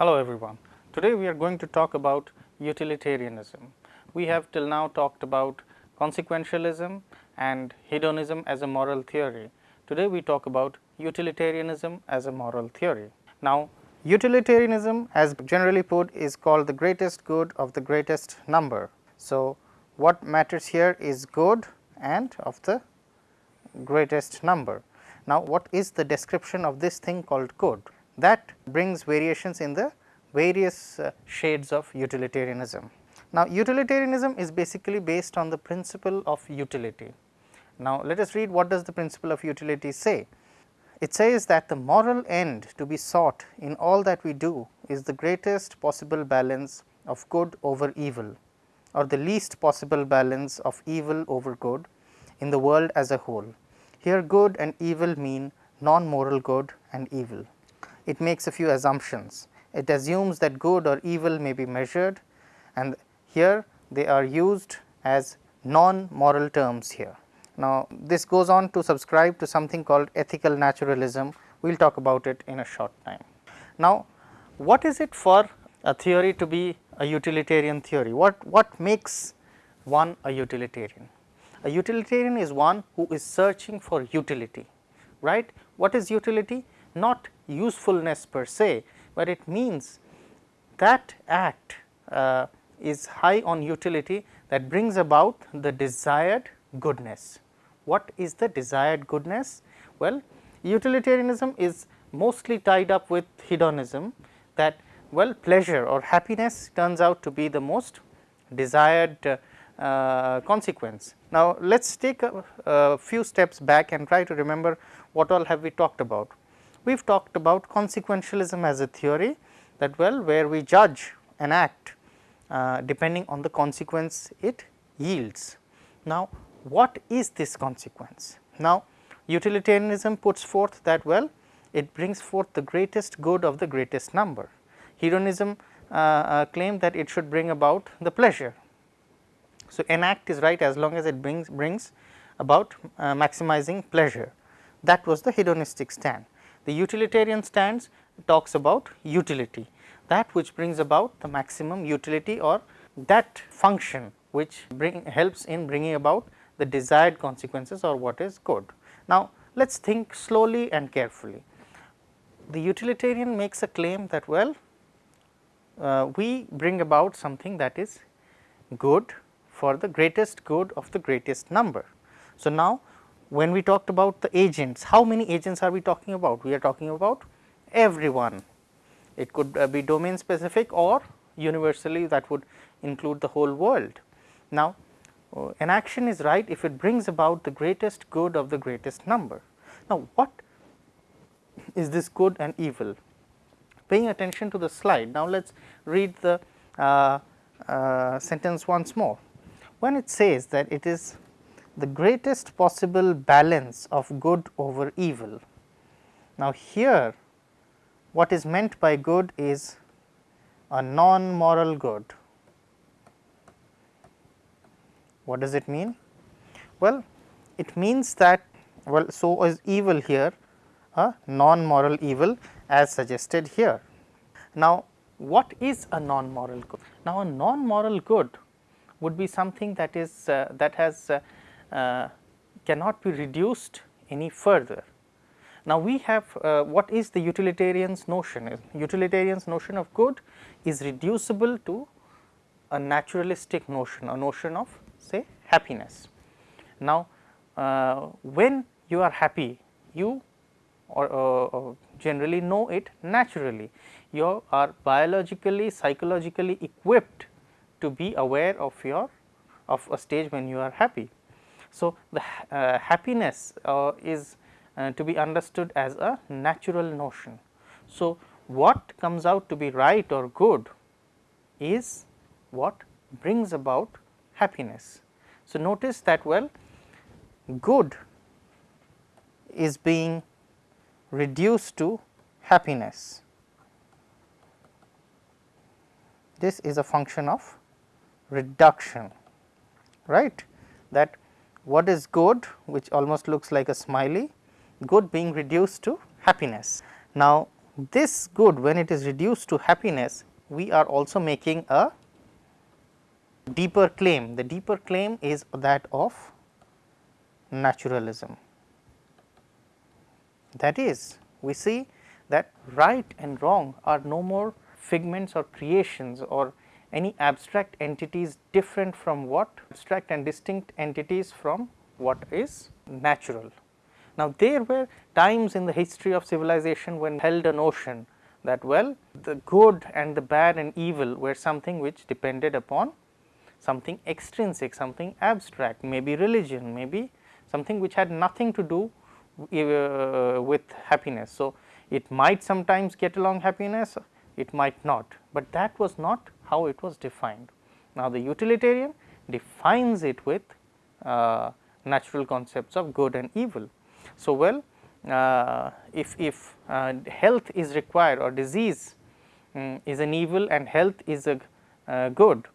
Hello everyone. Today we are going to talk about utilitarianism. We have till now talked about consequentialism and hedonism as a moral theory. Today we talk about utilitarianism as a moral theory. Now utilitarianism as generally put is called the greatest good of the greatest number. So, what matters here is good and of the greatest number. Now, what is the description of this thing called good? That brings variations in the various uh, shades of utilitarianism. Now, utilitarianism is basically based on the principle of utility. Now, let us read what does the principle of utility say. It says that the moral end to be sought in all that we do is the greatest possible balance of good over evil or the least possible balance of evil over good in the world as a whole. Here good and evil mean non-moral good and evil. It makes a few assumptions. It assumes that good or evil may be measured and here they are used as non-moral terms here. Now, this goes on to subscribe to something called ethical naturalism, we will talk about it in a short time. Now, what is it for a theory to be a utilitarian theory? What, what makes one a utilitarian? A utilitarian is one who is searching for utility, right. What is utility? Not usefulness per se, but it means that act uh, is high on utility that brings about the desired goodness. What is the desired goodness? Well, utilitarianism is mostly tied up with hedonism that well pleasure or happiness turns out to be the most desired uh, uh, consequence. Now, let us take a, a, few steps back and try to remember what all have we talked about. We have talked about consequentialism as a theory that well where we judge an act uh, depending on the consequence it yields. Now, what is this consequence? Now, utilitarianism puts forth that well it brings forth the greatest good of the greatest number. Hedonism uh, uh, claimed that it should bring about the pleasure. So, an act is right as long as it brings, brings about uh, maximizing pleasure that was the hedonistic stand. The utilitarian stands talks about utility that which brings about the maximum utility or that function which bring helps in bringing about the desired consequences or what is good. Now, let us think slowly and carefully. The utilitarian makes a claim that well uh, we bring about something that is good for the greatest good of the greatest number. So, now when we talked about the agents, how many agents are we talking about? We are talking about everyone. It could uh, be domain specific or universally that would include the whole world. Now, uh, an action is right if it brings about the greatest good of the greatest number. Now, what is this good and evil? Paying attention to the slide. Now, let us read the uh, uh, sentence once more. When it says that it is the greatest possible balance of good over evil. Now, here what is meant by good is a non-moral good. What does it mean? Well, it means that well, so is evil here a non-moral evil as suggested here. Now, what is a non-moral good? Now, a non-moral good would be something that is uh, that has uh, cannot be reduced any further. Now, we have uh, what is the utilitarian's notion? Utilitarian's notion of good is reducible to a naturalistic notion, a notion of say happiness. Now, uh, when you are happy, you or uh, generally know it naturally. You are biologically, psychologically equipped to be aware of your of a stage when you are happy. So, the uh, happiness uh, is uh, to be understood as a natural notion. So, what comes out to be right or good is what brings about happiness. So, notice that well good is being reduced to happiness. This is a function of reduction right that what is good which almost looks like a smiley good being reduced to happiness. Now, this good when it is reduced to happiness we are also making a deeper claim. The deeper claim is that of naturalism. That is we see that right and wrong are no more figments or creations or any abstract entities different from what abstract and distinct entities from what is natural. Now, there were times in the history of civilization when held a notion that well the good and the bad and evil were something which depended upon something extrinsic, something abstract, maybe religion, maybe something which had nothing to do uh, with happiness. So, it might sometimes get along happiness, it might not, but that was not how it was defined. Now, the utilitarian defines it with uh, natural concepts of good and evil. So, well uh, if, if uh, health is required or disease um, is an evil and health is a uh, good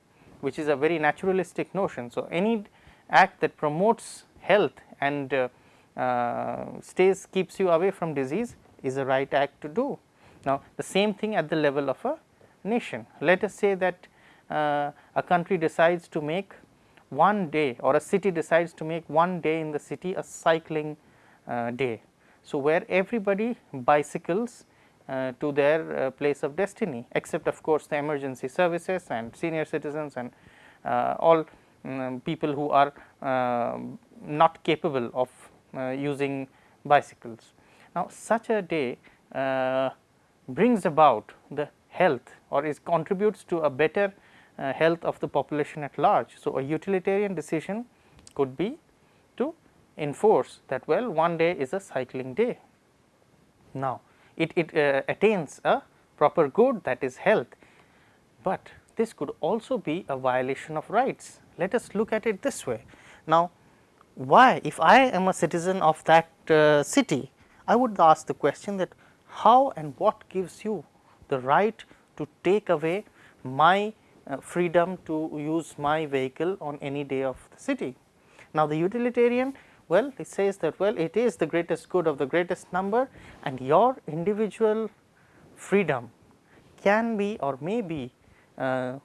which is a very naturalistic notion. So, any act that promotes health and uh, uh, stays keeps you away from disease is a right act to do. Now, the same thing at the level of a nation. Let us say that uh, a country decides to make one day or a city decides to make one day in the city a cycling uh, day. So, where everybody bicycles uh, to their uh, place of destiny except of course, the emergency services and senior citizens and uh, all um, people who are um, not capable of uh, using bicycles. Now, such a day brings about the health or is contributes to a better uh, health of the population at large. So, a utilitarian decision could be to enforce that well one day is a cycling day. Now, it, it uh, attains a proper good that is health, but this could also be a violation of rights. Let us look at it this way. Now, why if I am a citizen of that uh, city, I would ask the question that how and what gives you the right to take away my uh, freedom to use my vehicle on any day of the city. Now, the utilitarian well it says that well it is the greatest good of the greatest number and your individual freedom can be or may be uh,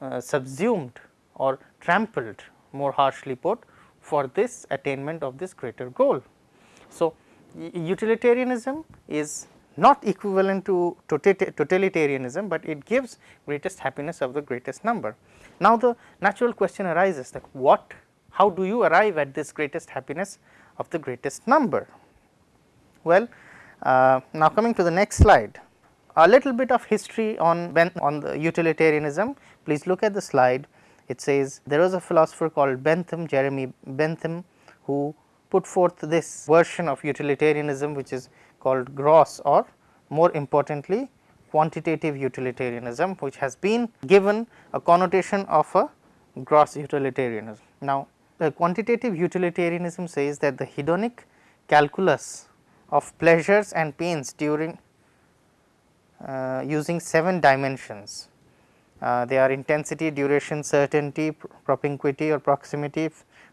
uh, subsumed or trampled more harshly put for this attainment of this greater goal. So, utilitarianism is not equivalent to totalitarianism, but it gives greatest happiness of the greatest number. Now, the natural question arises that what how do you arrive at this greatest happiness of the greatest number? Well, uh, now coming to the next slide, a little bit of history on on the utilitarianism. Please look at the slide. It says there was a philosopher called Bentham, Jeremy Bentham, who put forth this version of utilitarianism, which is called gross or more importantly quantitative utilitarianism, which has been given a connotation of a gross utilitarianism. Now, the quantitative utilitarianism says that the hedonic calculus of pleasures and pains during uh, using 7 dimensions. Uh, they are intensity, duration, certainty, propinquity or proximity,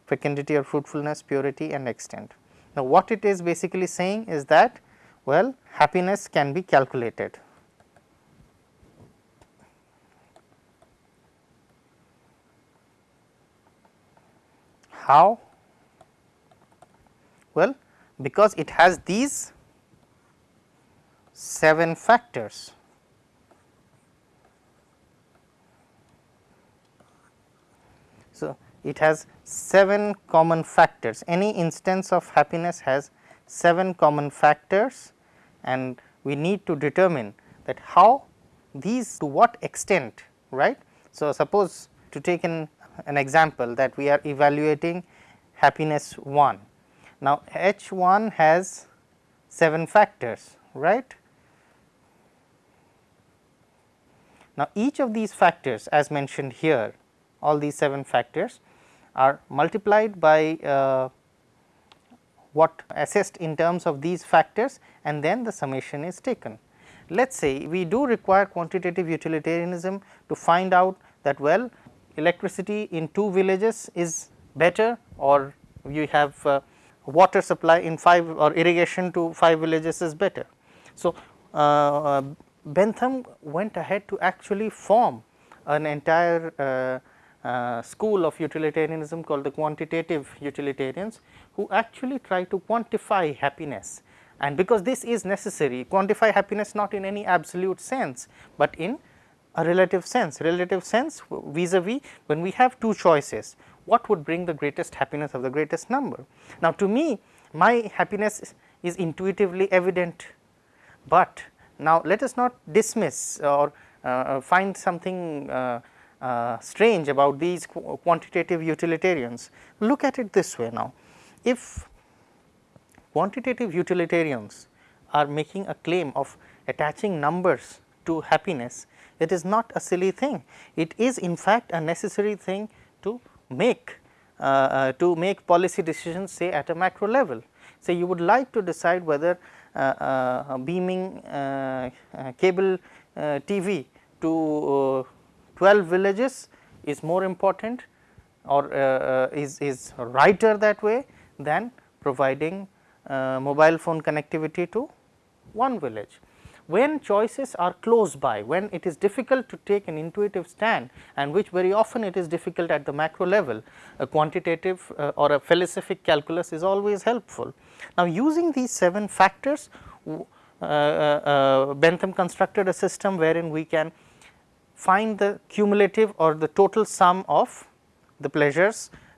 fecundity or fruitfulness, purity and extent. Now, what it is basically saying is that well happiness can be calculated. How? Well, because it has these 7 factors. So, it has 7 common factors. Any instance of happiness has 7 common factors and we need to determine that how these to what extent right. So, suppose to take an, an example that we are evaluating happiness 1. Now, H 1 has 7 factors right. Now, each of these factors as mentioned here all these 7 factors are multiplied by uh, what assessed in terms of these factors and then the summation is taken. Let us say we do require quantitative utilitarianism to find out that well electricity in two villages is better or you have uh, water supply in 5 or irrigation to 5 villages is better. So, uh, Bentham went ahead to actually form an entire uh, uh, school of utilitarianism called the quantitative utilitarians who actually try to quantify happiness and because this is necessary quantify happiness not in any absolute sense, but in a relative sense relative sense vis-a-vis -vis when we have two choices what would bring the greatest happiness of the greatest number. Now, to me my happiness is intuitively evident, but now let us not dismiss or uh, find something uh, uh, strange about these qu quantitative utilitarians. Look at it this way now, if quantitative utilitarians are making a claim of attaching numbers to happiness, it is not a silly thing. It is in fact a necessary thing to make uh, uh, to make policy decisions say at a macro level. Say you would like to decide whether uh, uh beaming uh, uh, cable TV to 12 villages is more important or is, is righter that way than providing mobile phone connectivity to one village when choices are close by, when it is difficult to take an intuitive stand and which very often it is difficult at the macro level, a quantitative uh, or a felicific calculus is always helpful. Now, using these 7 factors, uh, uh, uh, Bentham constructed a system wherein we can find the cumulative or the total sum of the pleasures uh, uh,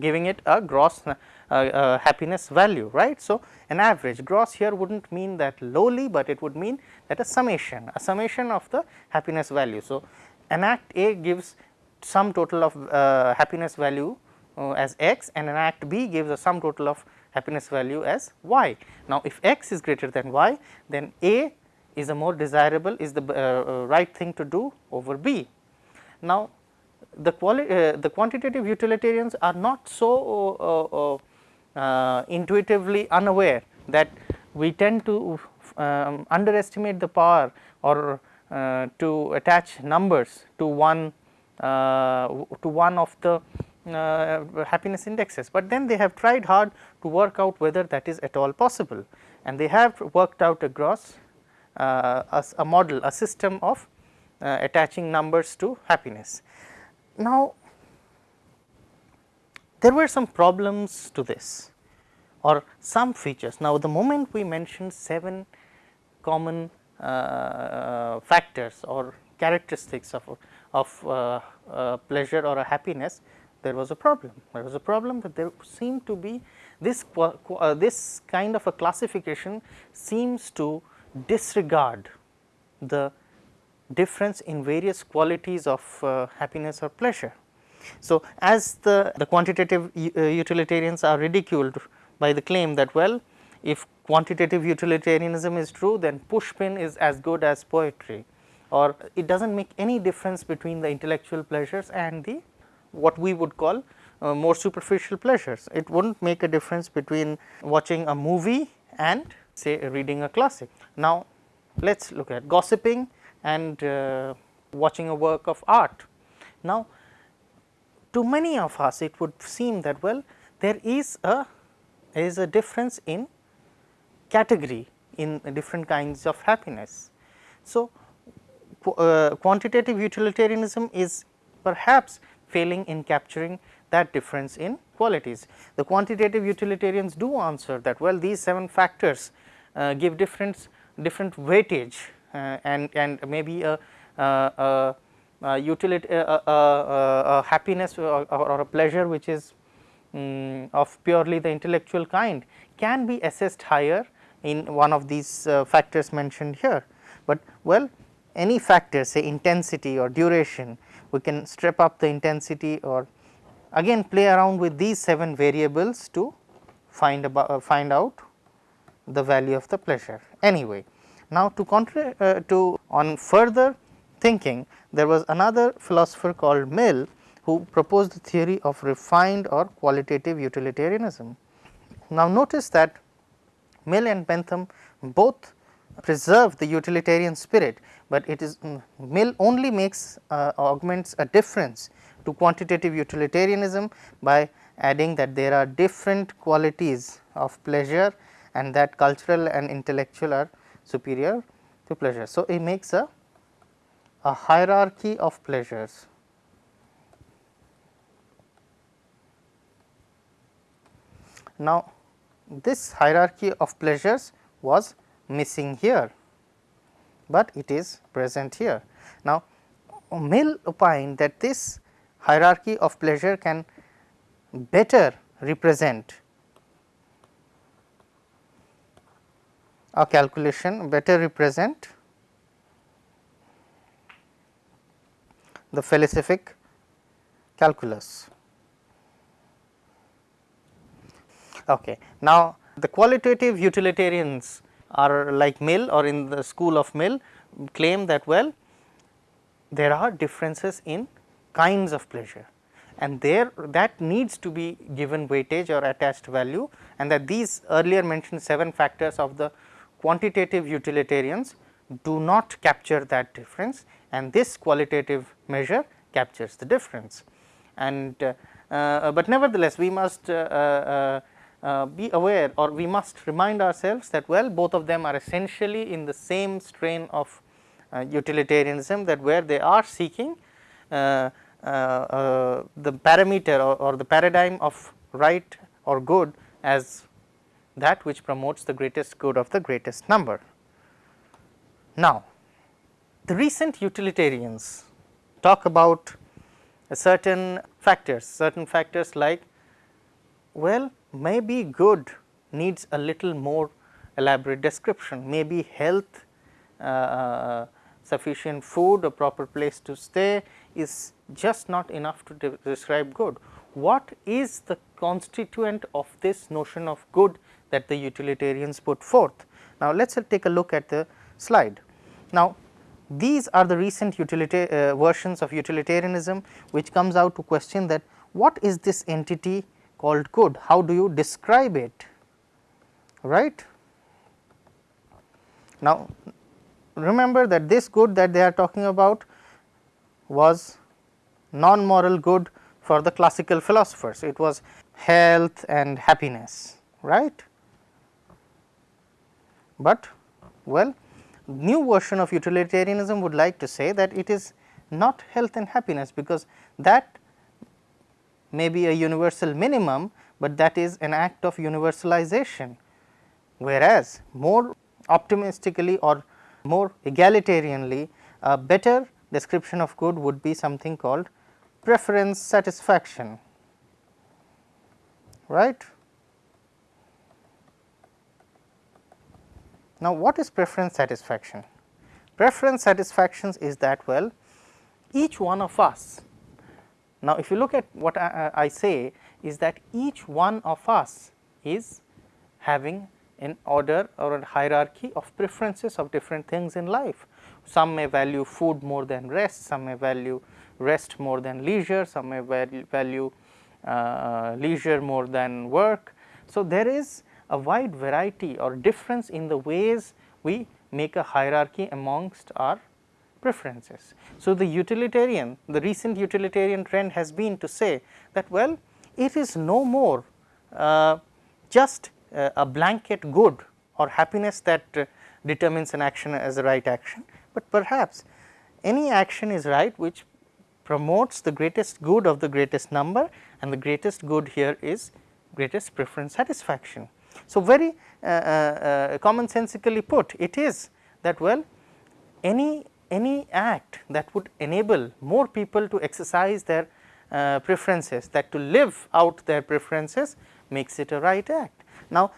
giving it a gross uh, happiness value right. So, an average gross here would not mean that lowly, but it would mean that a summation a summation of the happiness value. So, an act A gives sum total of uh, happiness value uh, as x and an act B gives a sum total of happiness value as y. Now, if x is greater than y then A is a more desirable is the uh, right thing to do over B. Now, the, uh, the quantitative utilitarians are not so uh, uh, uh, intuitively unaware that we tend to um, underestimate the power or uh, to attach numbers to one to one of the happiness indexes, but then they have tried hard to work out whether that is at all possible and they have worked out across uh, a, a, model a system of attaching numbers to happiness. Now, there were some problems to this or some features. Now, the moment we mentioned 7 common uh, factors or characteristics of, of uh, uh, pleasure or happiness, there was a problem. There was a problem that there seemed to be this, uh, this kind of a classification seems to disregard the difference in various qualities of uh, happiness or pleasure. So, as the, the quantitative uh, utilitarians are ridiculed by the claim that well if quantitative utilitarianism is true then pushpin is as good as poetry or it does not make any difference between the intellectual pleasures and the what we would call uh, more superficial pleasures. It would not make a difference between watching a movie and say reading a classic. Now, let us look at gossiping and uh, watching a work of art. Now, to many of us it would seem that well there is a is a difference in category in different kinds of happiness. So, uh, quantitative utilitarianism is perhaps failing in capturing that difference in qualities. The quantitative utilitarians do answer that well these 7 factors uh, give different different weightage and and maybe a, a, a utility a, a, happiness or, or, a pleasure which is um, of purely the intellectual kind can be assessed higher in one of these uh, factors mentioned here. But well any factor say intensity or duration we can strip up the intensity or again play around with these 7 variables to find about uh, find out the value of the pleasure anyway. Now, to uh, to on further thinking there was another philosopher called Mill who proposed the theory of refined or qualitative utilitarianism. Now, notice that Mill and Bentham both preserve the utilitarian spirit, but it is um, Mill only makes uh, augments a difference to quantitative utilitarianism by adding that there are different qualities of pleasure and that cultural and intellectual are superior to pleasure. So, it makes a, a hierarchy of pleasures. Now, this hierarchy of pleasures was missing here, but it is present here. Now, Mill opined that this hierarchy of pleasure can better represent a calculation, better represent the felicific calculus. Okay. Now, the qualitative utilitarians are like Mill or in the school of Mill claim that well there are differences in kinds of pleasure and there that needs to be given weightage or attached value and that these earlier mentioned 7 factors of the quantitative utilitarians do not capture that difference and this qualitative measure captures the difference. And uh, uh, but nevertheless, we must uh, uh, be aware or we must remind ourselves that well both of them are essentially in the same strain of utilitarianism that where they are seeking uh, uh, the parameter or, or, the paradigm of right or good as that which promotes the greatest good of the greatest number. Now, the recent utilitarians talk about certain factors, certain factors like well maybe good needs a little more elaborate description, maybe health uh, sufficient food, a proper place to stay is just not enough to de describe good. What is the constituent of this notion of good that the utilitarians put forth? Now, let us take a look at the slide. Now, these are the recent uh, versions of utilitarianism which comes out to question that what is this entity called good, how do you describe it, right. Now, remember that this good that they are talking about was non moral good for the classical philosophers. It was health and happiness, right. But well new version of utilitarianism would like to say that it is not health and happiness, because that may be a universal minimum, but that is an act of universalization. Whereas, more optimistically or more egalitarianly a better description of good would be something called preference satisfaction right. Now, what is preference satisfaction? Preference satisfactions is that well each one of us. Now, if you look at what I, I say is that each one of us is having an order or a hierarchy of preferences of different things in life. Some may value food more than rest, some may value rest more than leisure, some may value uh, leisure more than work. So, there is a wide variety or difference in the ways we make a hierarchy amongst our preferences. So, the utilitarian, the recent utilitarian trend has been to say that well, it is no more uh, just uh, a blanket good or happiness that uh, determines an action as a right action, but perhaps any action is right which promotes the greatest good of the greatest number and the greatest good here is greatest preference satisfaction. So, very uh, uh, uh commonsensically put it is that well any any act that would enable more people to exercise their uh, preferences that to live out their preferences makes it a right act. Now,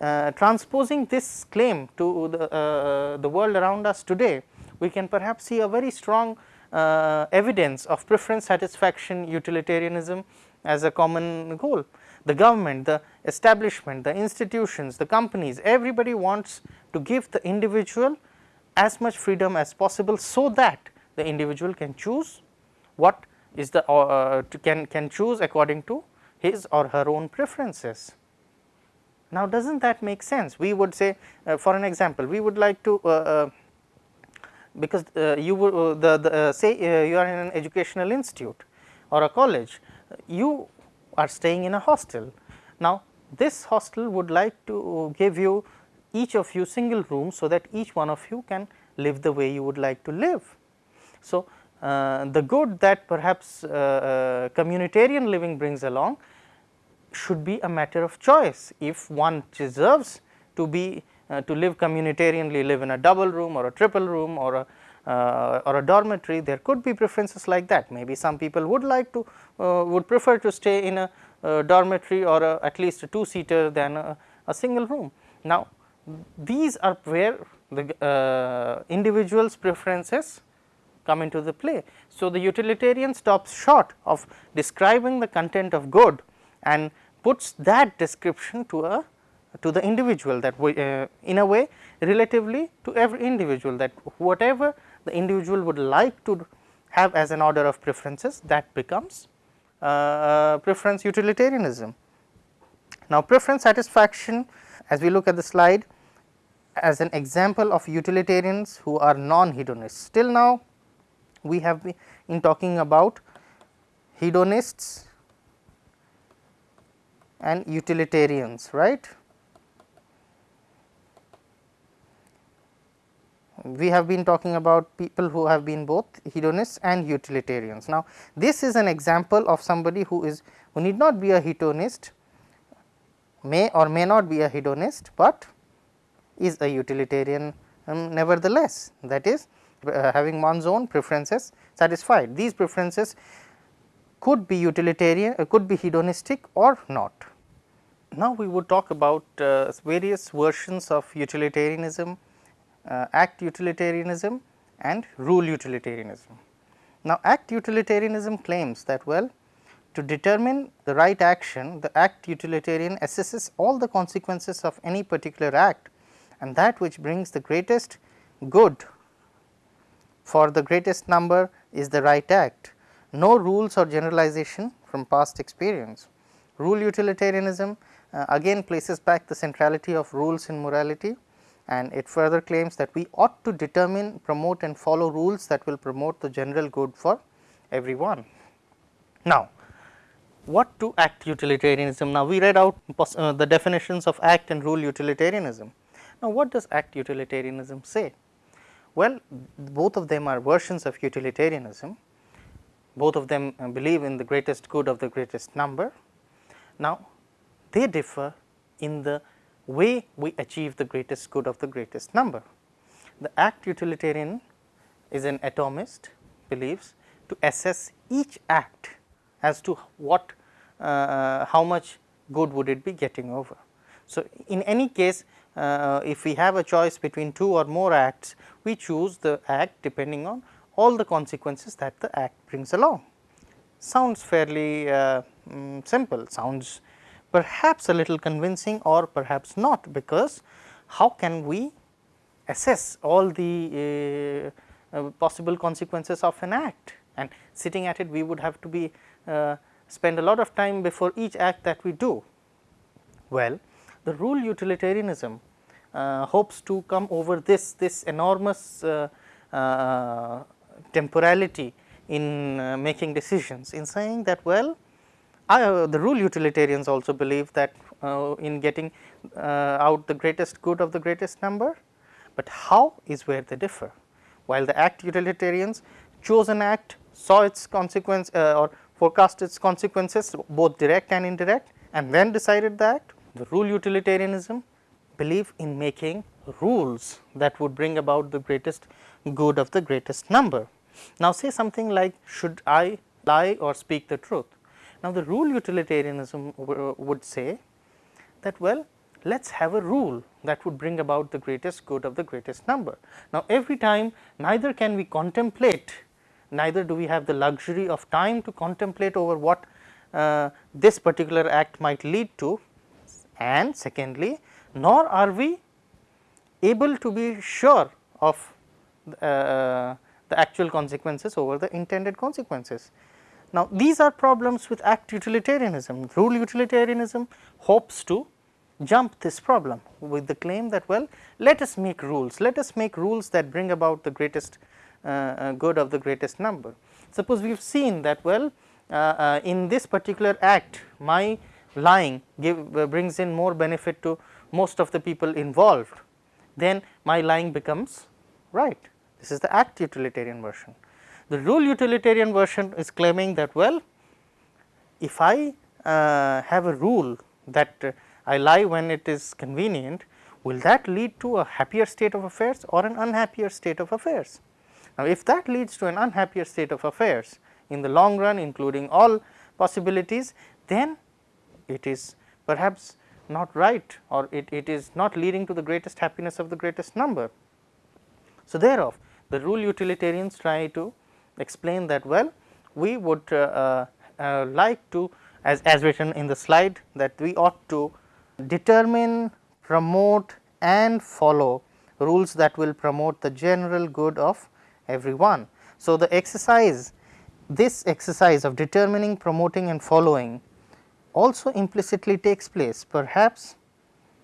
uh, transposing this claim to the, uh, the world around us today, we can perhaps see a very strong evidence of preference satisfaction utilitarianism as a common goal. The government, the establishment, the institutions, the companies, everybody wants to give the individual as much freedom as possible, so that the individual can choose what is the uh, can can choose according to his or her own preferences. Now, does not that make sense? We would say uh, for an example, we would like to uh, uh because uh, you uh, the, the say you are in an educational institute or a college, you are staying in a hostel. Now, this hostel would like to give you each of you single rooms, so that each one of you can live the way you would like to live. So, uh, the good that perhaps uh, uh, communitarian living brings along should be a matter of choice. If one deserves to be uh, to live communitarianly, live in a double room or a triple room or a uh, or a dormitory, there could be preferences like that. Maybe some people would like to uh, would prefer to stay in a dormitory or a, at least a two seater than a, a single room. Now, these are where the uh, individual's preferences come into the play. So, the utilitarian stops short of describing the content of good and puts that description to a to the individual that we, uh, in a way relatively to every individual that whatever the individual would like to have as an order of preferences that becomes uh, uh, preference utilitarianism. Now, preference satisfaction as we look at the slide as an example of utilitarians who are non-hedonists. Till now we have been in talking about hedonists and utilitarians right. We have been talking about people who have been both hedonists and utilitarians. Now, this is an example of somebody who is who need not be a hedonist, may or may not be a hedonist, but is a utilitarian um, nevertheless that is uh, having one's own preferences satisfied. These preferences could be utilitarian, uh, could be hedonistic or not. Now, we would talk about uh, various versions of utilitarianism act utilitarianism and rule utilitarianism. Now, act utilitarianism claims that well to determine the right action the act utilitarian assesses all the consequences of any particular act and that which brings the greatest good for the greatest number is the right act. No rules or generalization from past experience. Rule utilitarianism uh, again places back the centrality of rules in morality and it further claims that we ought to determine, promote and follow rules that will promote the general good for everyone. Now, what to act utilitarianism? Now, we read out uh, the definitions of act and rule utilitarianism. Now, what does act utilitarianism say? Well, both of them are versions of utilitarianism, both of them uh, believe in the greatest good of the greatest number. Now, they differ in the way we achieve the greatest good of the greatest number. The act utilitarian is an atomist believes to assess each act as to what uh, how much good would it be getting over. So, in any case uh, if we have a choice between two or more acts we choose the act depending on all the consequences that the act brings along. Sounds fairly uh, um, simple, sounds perhaps a little convincing or perhaps not, because how can we assess all the uh, uh, possible consequences of an act and sitting at it we would have to be uh, spend a lot of time before each act that we do. Well, the rule utilitarianism uh, hopes to come over this this enormous uh, temporality in making decisions in saying that well uh, the rule utilitarians also believe that uh, in getting uh, out the greatest good of the greatest number, but how is where they differ. While the act utilitarians chose an act, saw its consequence uh, or forecast its consequences both direct and indirect and then decided the act, the rule utilitarianism believe in making rules that would bring about the greatest good of the greatest number. Now, say something like should I lie or speak the truth? Now, the rule utilitarianism would say that well let us have a rule that would bring about the greatest good of the greatest number. Now, every time neither can we contemplate neither do we have the luxury of time to contemplate over what uh, this particular act might lead to and secondly nor are we able to be sure of uh, the actual consequences over the intended consequences. Now, these are problems with act utilitarianism. Rule utilitarianism hopes to jump this problem with the claim that well let us make rules, let us make rules that bring about the greatest uh, uh, good of the greatest number. Suppose we have seen that well uh, uh, in this particular act my lying give uh, brings in more benefit to most of the people involved then my lying becomes right. This is the act utilitarian version. The rule utilitarian version is claiming that well, if I uh, have a rule that uh, I lie when it is convenient, will that lead to a happier state of affairs or an unhappier state of affairs? Now, if that leads to an unhappier state of affairs in the long run including all possibilities, then it is perhaps not right or it, it is not leading to the greatest happiness of the greatest number. So, thereof the rule utilitarians try to explain that well we would uh, uh, uh, like to as, as written in the slide that we ought to determine, promote and follow rules that will promote the general good of everyone. So, the exercise this exercise of determining, promoting and following also implicitly takes place. Perhaps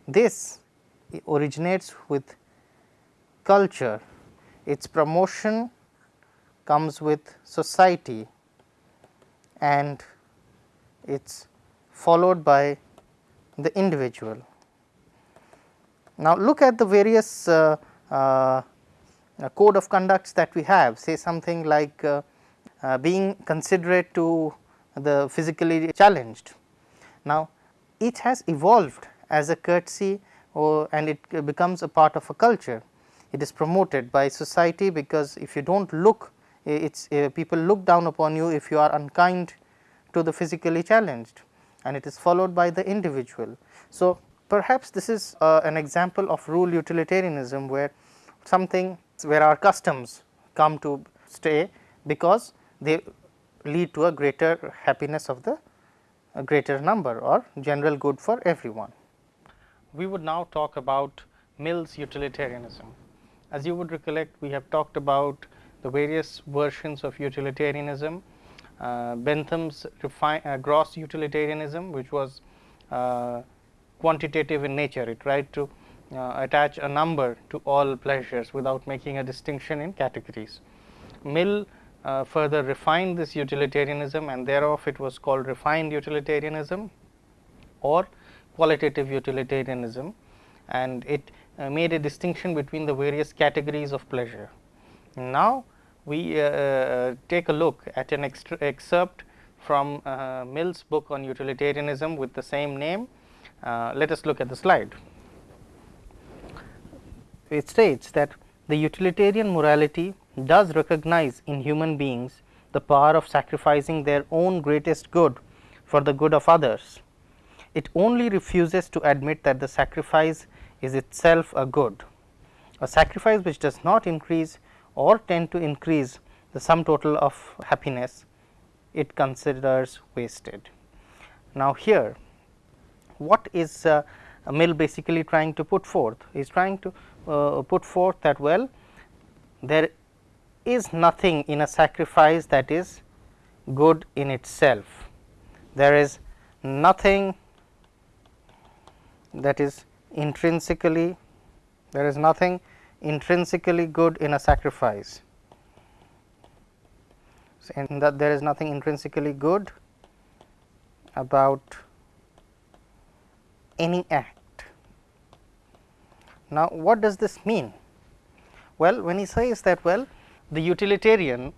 this originates with culture, its promotion comes with society and it is followed by the individual. Now, look at the various uh, uh, code of conducts that we have say something like uh, uh, being considerate to the physically challenged. Now, it has evolved as a courtesy or and it becomes a part of a culture. It is promoted by society because if you do not look it is uh, people look down upon you if you are unkind to the physically challenged and it is followed by the individual. So, perhaps this is uh, an example of rule utilitarianism where something where our customs come to stay because they lead to a greater happiness of the greater number or general good for everyone. We would now talk about Mill's utilitarianism. As you would recollect, we have talked about the various versions of utilitarianism uh, Bentham's uh, gross utilitarianism which was uh, quantitative in nature. It tried to attach a number to all pleasures without making a distinction in categories. Mill uh, further refined this utilitarianism and thereof it was called refined utilitarianism or qualitative utilitarianism and it uh, made a distinction between the various categories of pleasure. Now, we uh, uh, take a look at an excerpt from uh, Mill's book on utilitarianism with the same name. let us look at the slide. It states that the utilitarian morality does recognize in human beings the power of sacrificing their own greatest good for the good of others. It only refuses to admit that the sacrifice is itself a good. A sacrifice which does not increase or tend to increase the sum total of happiness it considers wasted. Now, here what is uh, Mill basically trying to put forth? He is trying to uh, put forth that well there is nothing in a sacrifice that is good in itself. There is nothing that is intrinsically there is nothing intrinsically good in a sacrifice so, and that there is nothing intrinsically good about any act. Now, what does this mean? Well, when he says that well the utilitarian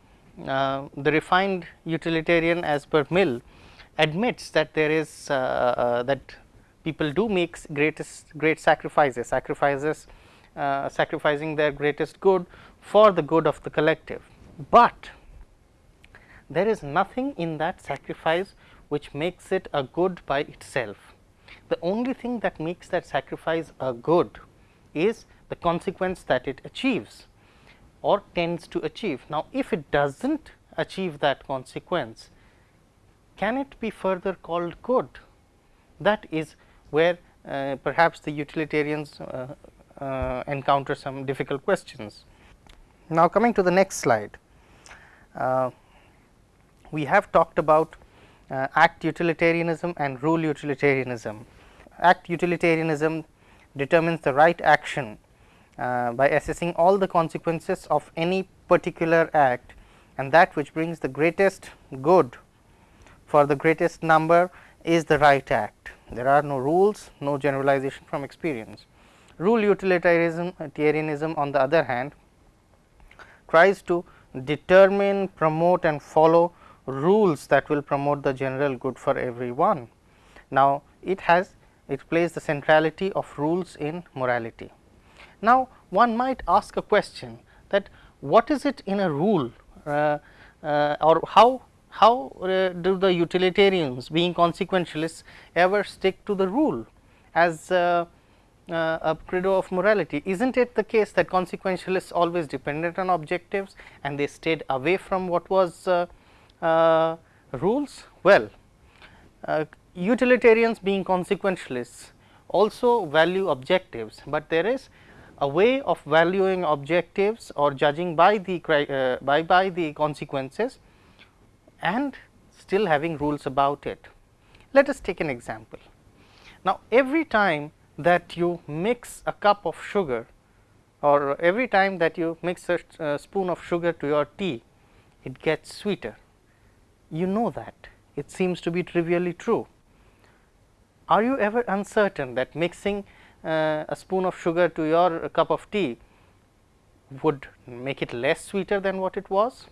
uh, the refined utilitarian as per Mill admits that there is uh, uh, that people do make greatest great sacrifices sacrifices uh, sacrificing their greatest good for the good of the collective. But there is nothing in that sacrifice which makes it a good by itself. The only thing that makes that sacrifice a good is the consequence that it achieves or tends to achieve. Now, if it does not achieve that consequence, can it be further called good? That is where uh, perhaps the utilitarians uh, uh, encounter some difficult questions. Now, coming to the next slide, uh, we have talked about uh, act utilitarianism and rule utilitarianism. Act utilitarianism determines the right action uh, by assessing all the consequences of any particular act and that which brings the greatest good for the greatest number is the right act. There are no rules, no generalization from experience. Rule utilitarianism on the other hand tries to determine, promote and follow rules that will promote the general good for everyone. Now, it has it plays the centrality of rules in morality. Now, one might ask a question that what is it in a rule uh, uh, or how how uh, do the utilitarians being consequentialists ever stick to the rule as uh, uh, a credo of morality. is not it the case that consequentialists always depended on objectives and they stayed away from what was uh, rules? Well, utilitarians being consequentialists also value objectives, but there is a way of valuing objectives or judging by the uh, by by the consequences and still having rules about it. Let us take an example. Now, every time that you mix a cup of sugar or every time that you mix a spoon of sugar to your tea, it gets sweeter. You know that it seems to be trivially true. Are you ever uncertain that mixing uh, a spoon of sugar to your cup of tea would make it less sweeter than what it was?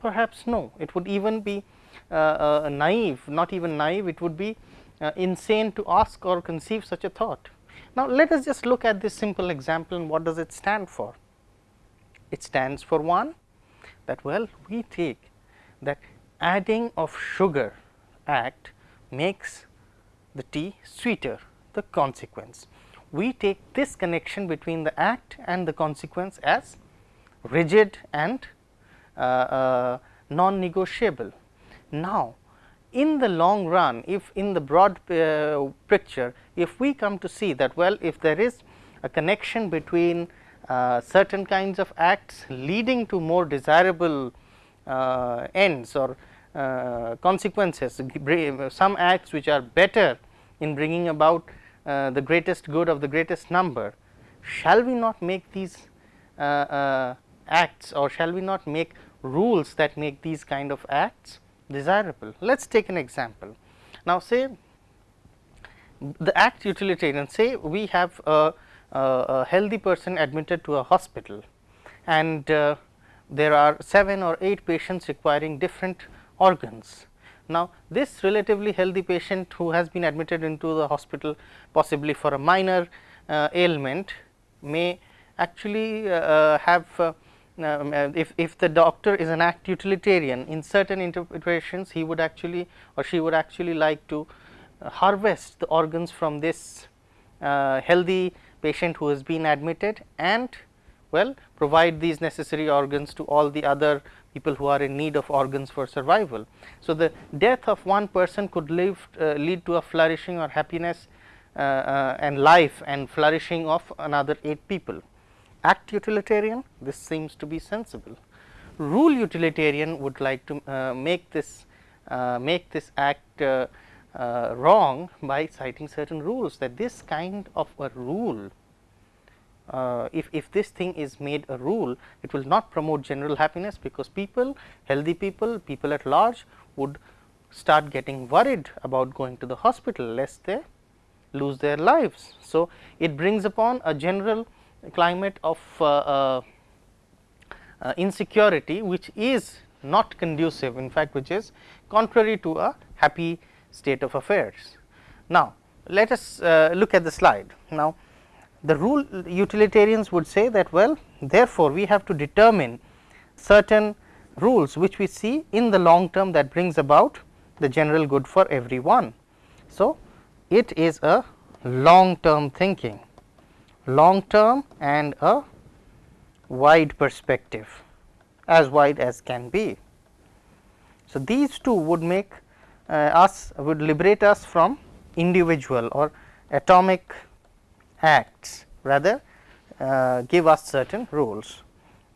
Perhaps no, it would even be uh, uh, naive, not even naive, it would be insane to ask or conceive such a thought. Now, let us just look at this simple example and what does it stand for? It stands for one that well we take that adding of sugar act makes the tea sweeter the consequence. We take this connection between the act and the consequence as rigid and uh, uh, non-negotiable. Now, in the long run if in the broad uh, picture if we come to see that well if there is a connection between uh, certain kinds of acts leading to more desirable uh, ends or uh, consequences some acts which are better in bringing about uh, the greatest good of the greatest number shall we not make these uh, acts or shall we not make rules that make these kind of acts desirable. Let us take an example. Now, say the act utilitarian say we have a, a, a healthy person admitted to a hospital and uh, there are 7 or 8 patients requiring different organs. Now, this relatively healthy patient who has been admitted into the hospital possibly for a minor uh, ailment may actually uh, uh have uh, um, if, if the doctor is an act utilitarian in certain interpretations he would actually or she would actually like to uh, harvest the organs from this uh, healthy patient who has been admitted and well provide these necessary organs to all the other people who are in need of organs for survival. So, the death of one person could live, uh, lead to a flourishing or happiness uh, uh, and life and flourishing of another 8 people act utilitarian this seems to be sensible. Rule utilitarian would like to uh, make this uh, make this act uh, uh wrong by citing certain rules that this kind of a rule uh, if, if this thing is made a rule it will not promote general happiness because people healthy people people at large would start getting worried about going to the hospital lest they lose their lives. So, it brings upon a general climate of uh, uh, uh, insecurity which is not conducive in fact which is contrary to a happy state of affairs. Now, let us look at the slide. Now, the rule utilitarians would say that well therefore, we have to determine certain rules which we see in the long term that brings about the general good for everyone. So, it is a long term thinking long term and a wide perspective as wide as can be. So, these two would make uh, us would liberate us from individual or atomic acts rather uh, give us certain rules.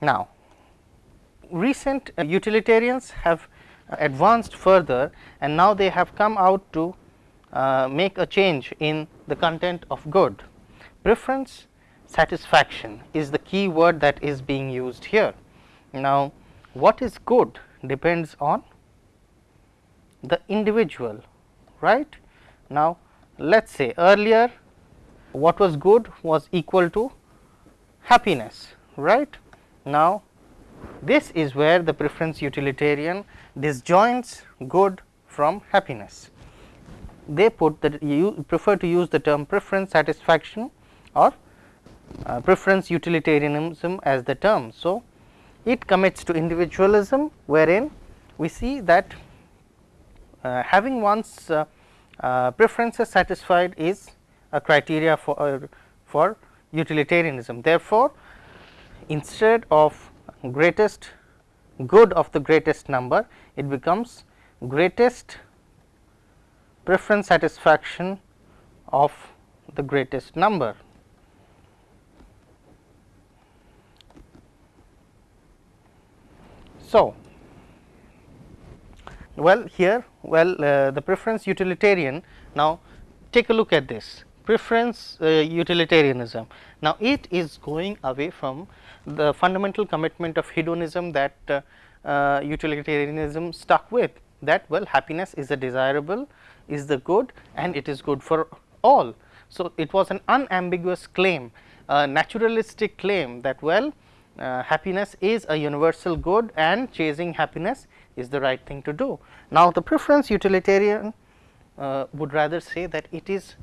Now, recent uh, utilitarians have advanced further and now they have come out to uh, make a change in the content of good preference satisfaction is the key word that is being used here. Now, what is good depends on the individual right. Now, let us say earlier what was good was equal to happiness right. Now, this is where the preference utilitarian disjoints good from happiness. They put that you prefer to use the term preference satisfaction or uh, preference utilitarianism as the term. So, it commits to individualism wherein we see that uh, having one's uh, uh preferences satisfied is a criteria for uh, for utilitarianism. Therefore, instead of greatest good of the greatest number, it becomes greatest preference satisfaction of the greatest number. So, well here well uh, the preference utilitarian now take a look at this preference uh, utilitarianism. Now, it is going away from the fundamental commitment of hedonism that uh, uh, utilitarianism stuck with that well happiness is a desirable is the good and it is good for all. So, it was an unambiguous claim a naturalistic claim that well uh, happiness is a universal good and chasing happiness is the right thing to do. Now, the preference utilitarian uh, would rather say that it is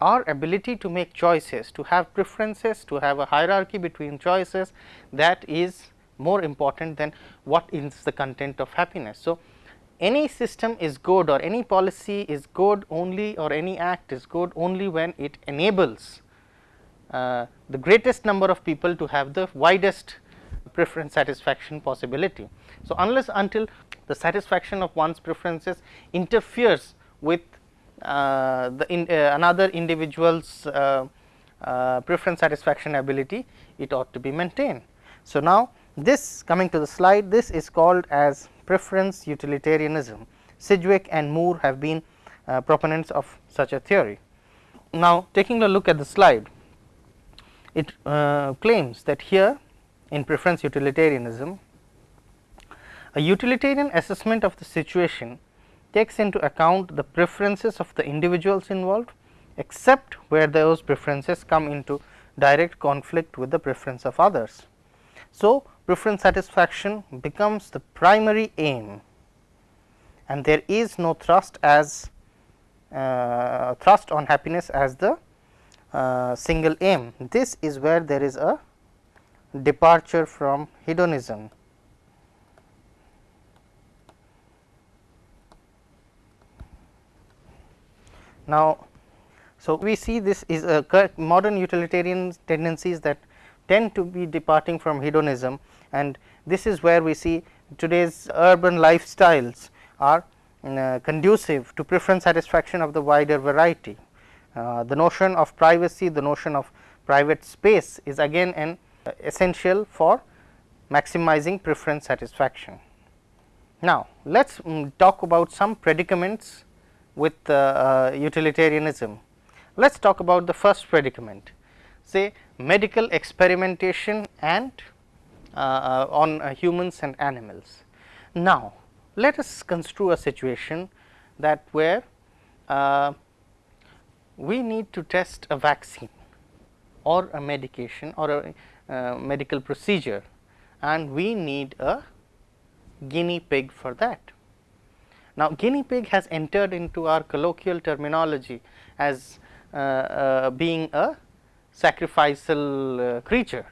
our ability to make choices, to have preferences, to have a hierarchy between choices that is more important than what is the content of happiness. So, any system is good or any policy is good only or any act is good only when it enables the greatest number of people to have the widest preference satisfaction possibility. So, unless until the satisfaction of one's preferences interferes with uh, the in, uh, another individual's uh, uh, preference satisfaction ability, it ought to be maintained. So, now this coming to the slide, this is called as preference utilitarianism. Sidgwick and Moore have been uh, proponents of such a theory. Now, taking a look at the slide, it uh, claims that here in preference utilitarianism, a utilitarian assessment of the situation takes into account the preferences of the individuals involved, except where those preferences come into direct conflict with the preference of others. So, preference satisfaction becomes the primary aim and there is no thrust as uh, thrust on happiness as the uh, single aim. This is where there is a departure from hedonism. Now, so we see this is a modern utilitarian tendencies that tend to be departing from hedonism and this is where we see today's urban lifestyles are uh, conducive to preference satisfaction of the wider variety. Uh, the notion of privacy, the notion of private space is again an essential for maximizing preference satisfaction. Now, let us um, talk about some predicaments with uh, uh, utilitarianism. Let us talk about the first predicament say medical experimentation and uh, uh, on uh, humans and animals. Now, let us construe a situation that where we need to test a vaccine or a medication or a uh, medical procedure and we need a guinea pig for that. Now, guinea pig has entered into our colloquial terminology as uh, being a sacrificial uh, creature.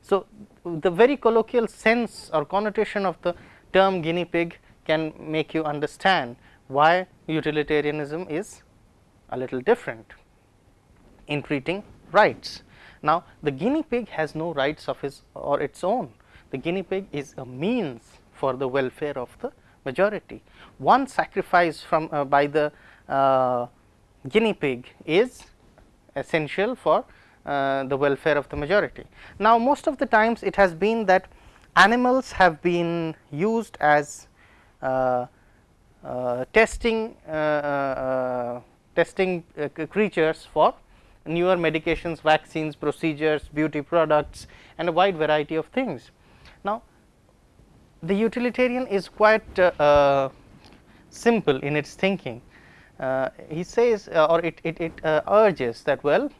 So, the very colloquial sense or connotation of the term guinea pig can make you understand why utilitarianism is a little different in treating rights. Now, the guinea pig has no rights of his or its own. The guinea pig is a means for the welfare of the majority. One sacrifice from uh, by the uh, guinea pig is essential for uh, the welfare of the majority. Now, most of the times it has been that animals have been used as uh, uh, testing uh, testing uh, creatures for newer medications, vaccines, procedures, beauty products and a wide variety of things. Now, the utilitarian is quite uh, uh, simple in its thinking. Uh, he says or it, it, it urges that well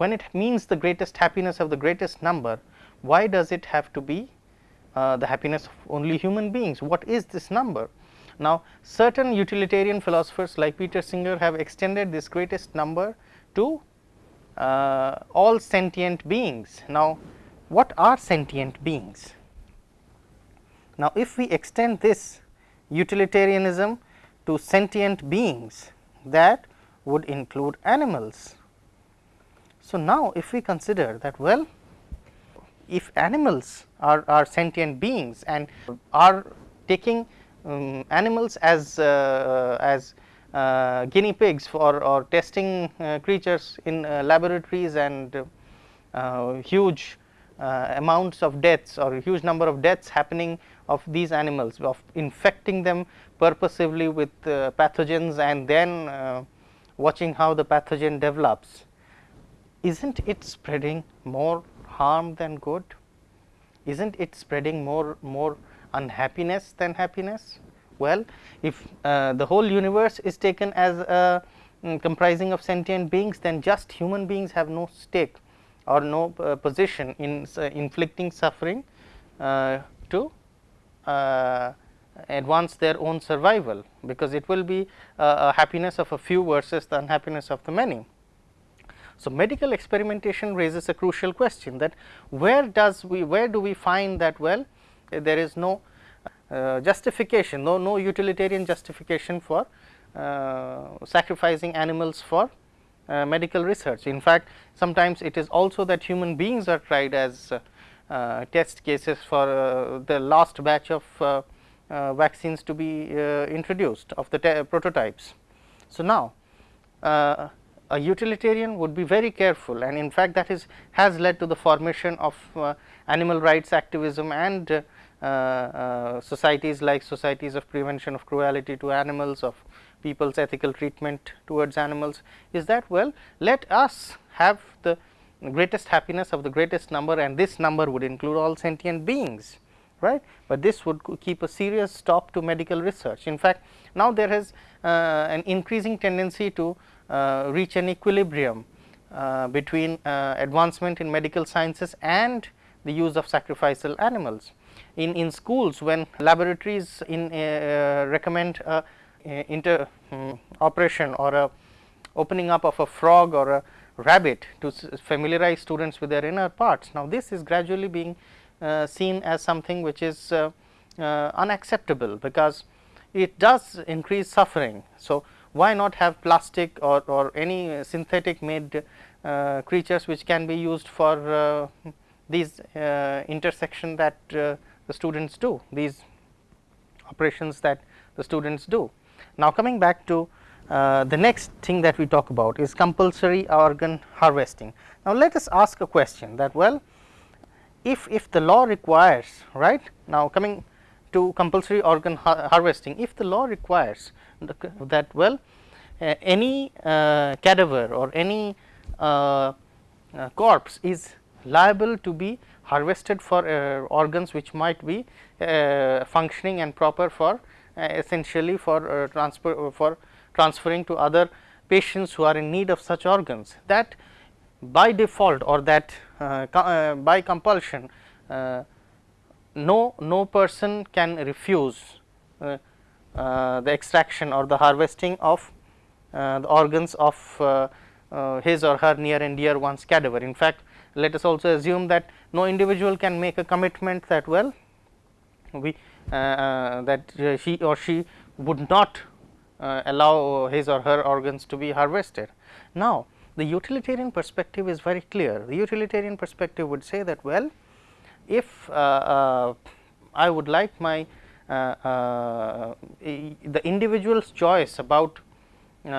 when it means the greatest happiness of the greatest number, why does it have to be uh, the happiness of only human beings? What is this number? Now, certain utilitarian philosophers like Peter Singer have extended this greatest number to uh, all sentient beings. Now, what are sentient beings? Now, if we extend this utilitarianism to sentient beings that would include animals. So, now if we consider that well if animals are, are sentient beings and are taking um, animals as uh, as uh, guinea pigs for or testing uh, creatures in uh, laboratories and uh, huge uh, amounts of deaths or huge number of deaths happening of these animals of infecting them purposively with pathogens and then watching how the pathogen develops. Isn't it spreading more harm than good? Isn't it spreading more more unhappiness than happiness? Well, if uh, the whole universe is taken as a um, comprising of sentient beings, then just human beings have no stake or no uh, position in uh, inflicting suffering uh, to uh, advance their own survival, because it will be a happiness of a few versus the unhappiness of the many. So, medical experimentation raises a crucial question that where does we where do we find that well there is no uh, justification, no, no utilitarian justification for uh, sacrificing animals for uh, medical research. In fact, sometimes it is also that human beings are tried as uh, test cases for uh, the last batch of uh, vaccines to be introduced of the prototypes. So, now a utilitarian would be very careful and in fact, that is has led to the formation of animal rights activism and societies like societies of prevention of cruelty to animals of people's ethical treatment towards animals. Is that well let us have the greatest happiness of the greatest number and this number would include all sentient beings right, but this would keep a serious stop to medical research. In fact, now there is uh, an increasing tendency to uh, reach an equilibrium uh, between uh, advancement in medical sciences and the use of sacrificial animals in, in schools when laboratories in uh, recommend a, a inter um, operation or a opening up of a frog or a rabbit to familiarize students with their inner parts. Now, this is gradually being uh, seen as something which is uh, uh, unacceptable, because it does increase suffering. So, why not have plastic or, or any synthetic made uh, creatures which can be used for uh, these uh, intersection that the students do, these operations that the students do. Now, coming back to uh, the next thing that we talk about is compulsory organ harvesting. Now, let us ask a question that well, if, if the law requires right now coming to compulsory organ har harvesting, if the law requires that well uh, any uh, cadaver or any uh, uh, corpse is liable to be harvested for uh, organs which might be uh, functioning and proper for uh, essentially for transfer for transferring to other patients who are in need of such organs that by default or that by compulsion no no person can refuse uh, uh, the extraction or the harvesting of uh, the organs of his or her near and dear one's cadaver. In fact, let us also assume that no individual can make a commitment that well we uh, uh, that uh, he or she would not uh, allow his or her organs to be harvested. Now, the utilitarian perspective is very clear. The utilitarian perspective would say that well, if uh, uh, I would like my the individual's choice about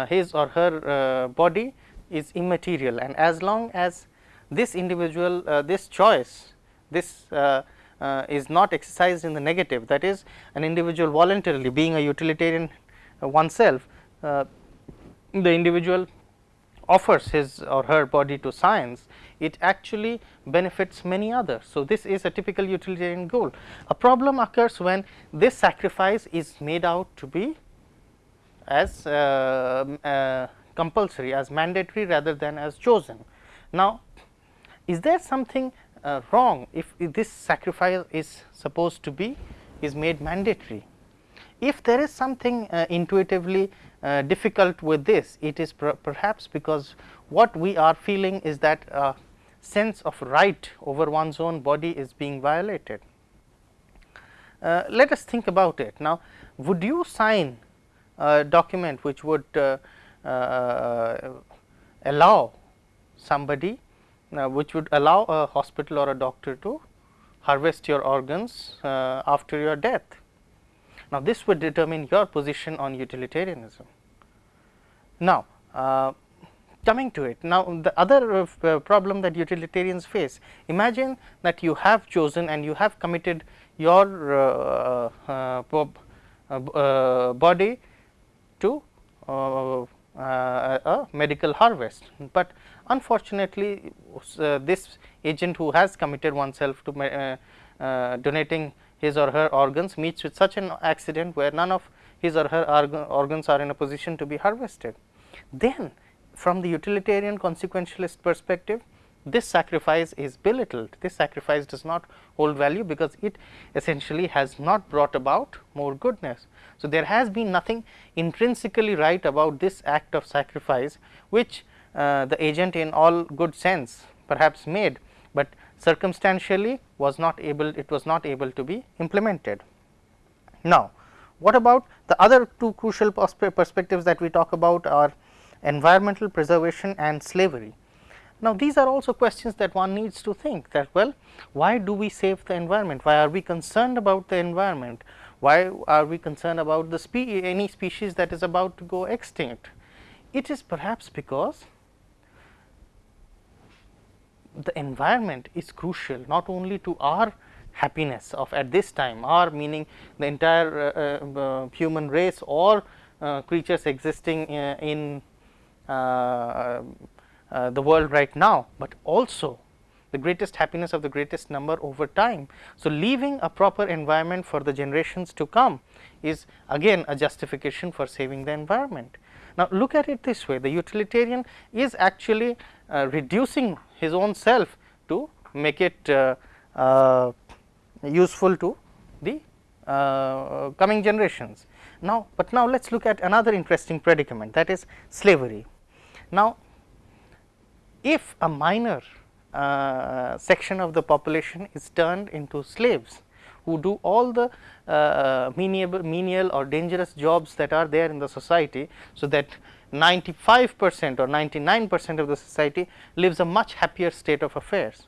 his or her body is immaterial and as long as this individual uh, this choice this uh, uh, is not exercised in the negative that is an individual voluntarily being a utilitarian oneself the individual offers his or her body to science it actually benefits many others. So, this is a typical utilitarian goal. A problem occurs when this sacrifice is made out to be as uh, uh, compulsory as mandatory rather than as chosen. Now, is there something uh, wrong if, if this sacrifice is supposed to be is made mandatory? If there is something uh, intuitively uh, difficult with this, it is per perhaps because what we are feeling is that uh, sense of right over one's own body is being violated. Uh, let us think about it. Now, would you sign a document which would uh, uh, allow somebody, which would allow a hospital or a doctor to harvest your organs uh, after your death? Now, this would determine your position on utilitarianism. Now, uh, coming to it. Now, the other uh, problem that utilitarians face, imagine that you have chosen and you have committed your uh, uh, uh, uh body to a medical harvest, but unfortunately this agent who has committed oneself to donating his or her organs meets with such an accident where none of his or her organs are in a position to be harvested. Then from the utilitarian consequentialist perspective, this sacrifice is belittled. This sacrifice does not hold value because it essentially has not brought about more goodness. So, there has been nothing intrinsically right about this act of sacrifice, which uh, Uh, the agent in all good sense perhaps made, but circumstantially was not able it was not able to be implemented. Now, what about the other two crucial perspectives that we talk about are environmental preservation and slavery. Now, these are also questions that one needs to think that well why do we save the environment, why are we concerned about the environment, why are we concerned about the spe any species that is about to go extinct. It is perhaps because the environment is crucial not only to our happiness of at this time our meaning the entire uh, uh, human race or uh, creatures existing uh, in uh, uh, the world right now, but also the greatest happiness of the greatest number over time. So, leaving a proper environment for the generations to come is again a justification for saving the environment. Now, look at it this way the utilitarian is actually uh, reducing his own self to make it uh, uh, useful to the uh, coming generations. Now, but now let us look at another interesting predicament that is slavery. Now, if a minor uh, section of the population is turned into slaves who do all the uh, menial, menial or dangerous jobs that are there in the society. So, that 95 percent or 99 percent of the society lives a much happier state of affairs.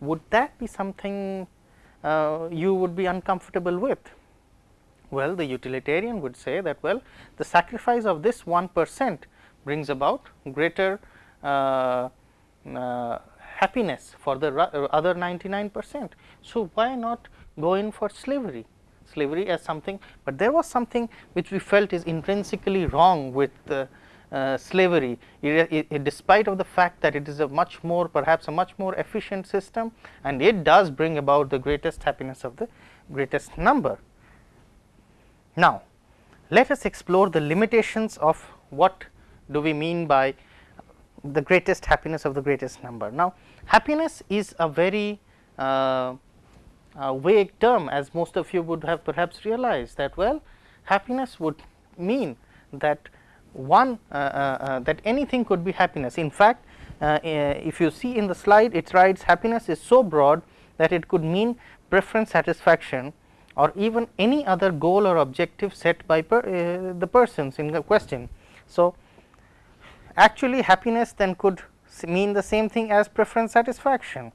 Would that be something uh, you would be uncomfortable with? Well, the utilitarian would say that well the sacrifice of this 1 percent brings about greater uh, uh, happiness for the other 99 percent. So, why not go in for slavery? Slavery as something, but there was something which we felt is intrinsically wrong with uh, uh, slavery it, it, it, despite of the fact that it is a much more perhaps a much more efficient system and it does bring about the greatest happiness of the greatest number. Now, let us explore the limitations of what do we mean by the greatest happiness of the greatest number. Now, happiness is a very uh, uh, vague term as most of you would have perhaps realized that well happiness would mean that one uh, uh, uh that anything could be happiness. In fact, if you see in the slide it writes happiness is so broad that it could mean preference satisfaction or even any other goal or objective set by per, the persons in the question. So, actually happiness then could mean the same thing as preference satisfaction.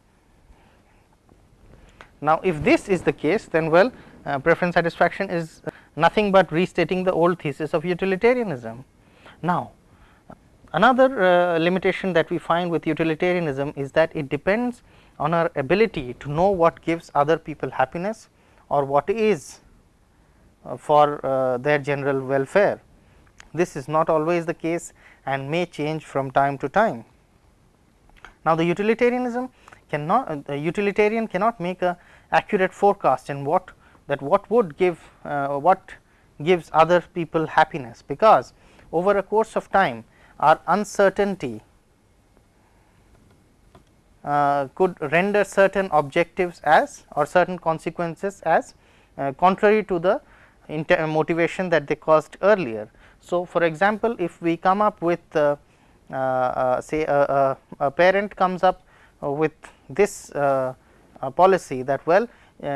Now, if this is the case then well uh, preference satisfaction is nothing but restating the old thesis of utilitarianism. Now, another uh, limitation that we find with utilitarianism is that it depends on our ability to know what gives other people happiness or what is uh, for uh, their general welfare. This is not always the case and may change from time to time. Now, the utilitarianism cannot the utilitarian cannot make a accurate forecast in what that what would give uh, what gives other people happiness, because over a course of time our uncertainty uh, could render certain objectives as or certain consequences as uh, contrary to the motivation that they caused earlier. So, for example, if we come up with uh, uh, uh say a, a, a, parent comes up with this uh, policy that well